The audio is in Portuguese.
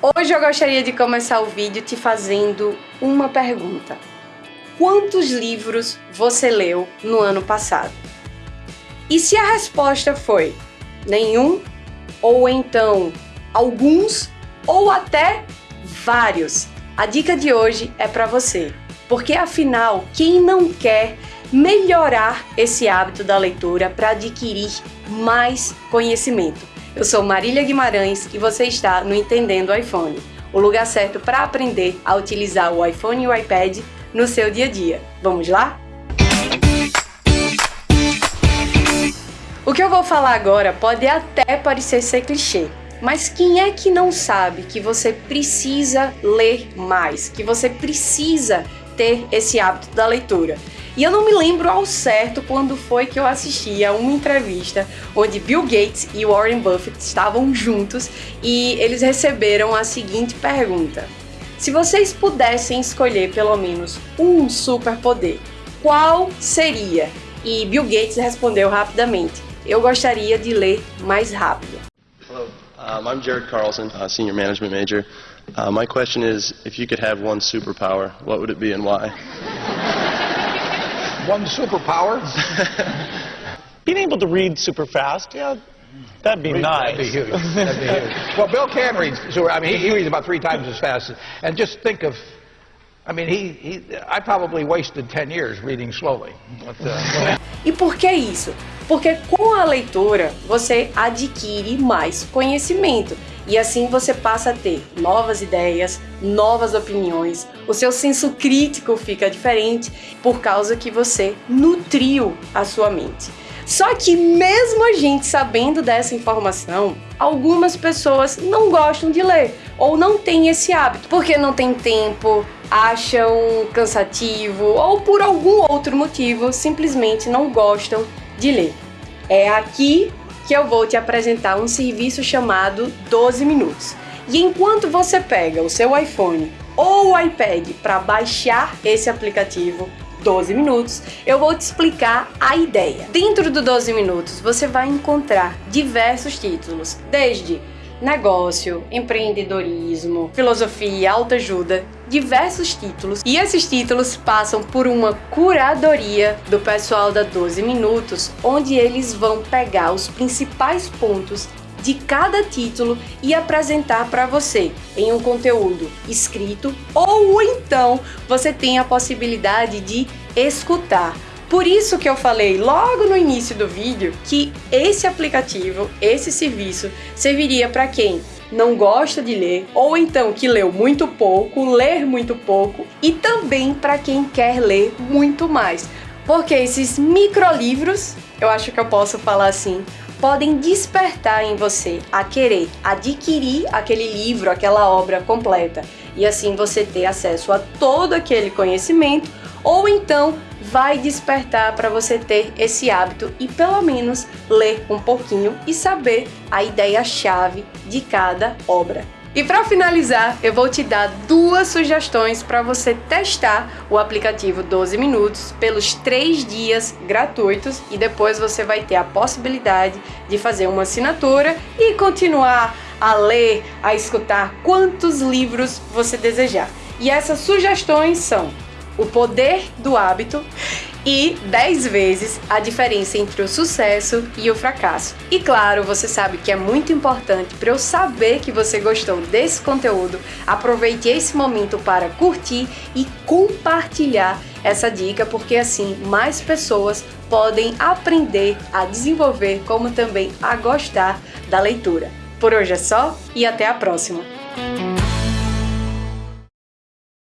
Hoje eu gostaria de começar o vídeo te fazendo uma pergunta. Quantos livros você leu no ano passado? E se a resposta foi nenhum, ou então alguns, ou até vários, a dica de hoje é para você. Porque afinal, quem não quer melhorar esse hábito da leitura para adquirir mais conhecimento? Eu sou Marília Guimarães e você está no Entendendo iPhone, o lugar certo para aprender a utilizar o iPhone e o iPad no seu dia a dia. Vamos lá? O que eu vou falar agora pode até parecer ser clichê, mas quem é que não sabe que você precisa ler mais, que você precisa ter esse hábito da leitura? E eu não me lembro ao certo quando foi que eu assisti a uma entrevista onde Bill Gates e Warren Buffett estavam juntos e eles receberam a seguinte pergunta: Se vocês pudessem escolher pelo menos um superpoder, qual seria? E Bill Gates respondeu rapidamente: Eu gostaria de ler mais rápido. Hello, um, I'm Jared Carlson, uh, senior management major. Uh, my question is, if you could have one superpower, what would it be and why? one superpower? Being able to read super fast, yeah, that'd be read, nice. That'd be huge. That'd be huge. well, Bill can read super. I mean, he, he reads about three times as fast. And just think of I mean, he, he, I probably wasted 10 years reading slowly. But, uh, e por que isso? Porque com a leitura você adquire mais conhecimento e assim você passa a ter novas ideias, novas opiniões, o seu senso crítico fica diferente por causa que você nutriu a sua mente. Só que mesmo a gente sabendo dessa informação, algumas pessoas não gostam de ler ou não têm esse hábito porque não tem tempo, acham cansativo ou por algum outro motivo simplesmente não gostam de ler. É aqui que eu vou te apresentar um serviço chamado 12 minutos. E enquanto você pega o seu iPhone ou o iPad para baixar esse aplicativo 12 minutos, eu vou te explicar a ideia. Dentro do 12 minutos, você vai encontrar diversos títulos, desde negócio, empreendedorismo, filosofia, autoajuda, diversos títulos. E esses títulos passam por uma curadoria do pessoal da 12 Minutos, onde eles vão pegar os principais pontos de cada título e apresentar para você em um conteúdo escrito ou então você tem a possibilidade de escutar por isso que eu falei logo no início do vídeo que esse aplicativo, esse serviço, serviria para quem não gosta de ler ou então que leu muito pouco, ler muito pouco e também para quem quer ler muito mais. Porque esses microlivros, eu acho que eu posso falar assim, podem despertar em você a querer adquirir aquele livro, aquela obra completa e assim você ter acesso a todo aquele conhecimento ou então vai despertar para você ter esse hábito e pelo menos ler um pouquinho e saber a ideia-chave de cada obra. E para finalizar, eu vou te dar duas sugestões para você testar o aplicativo 12 Minutos pelos três dias gratuitos e depois você vai ter a possibilidade de fazer uma assinatura e continuar a ler, a escutar quantos livros você desejar. E essas sugestões são o poder do hábito e 10 vezes a diferença entre o sucesso e o fracasso. E claro, você sabe que é muito importante para eu saber que você gostou desse conteúdo, aproveite esse momento para curtir e compartilhar essa dica, porque assim mais pessoas podem aprender a desenvolver como também a gostar da leitura. Por hoje é só e até a próxima!